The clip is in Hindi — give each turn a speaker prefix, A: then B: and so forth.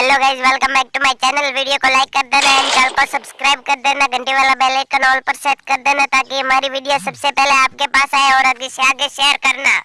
A: Hello guys welcome back to my channel video को लाइक कर देना एंड चैनल को सब्सक्राइब कर देना. घंटी वाला बेल आइकन ऑल पर सेट कर देना ताकि हमारी वीडियो सबसे पहले आपके पास आए और आगे से आगे शेयर करना।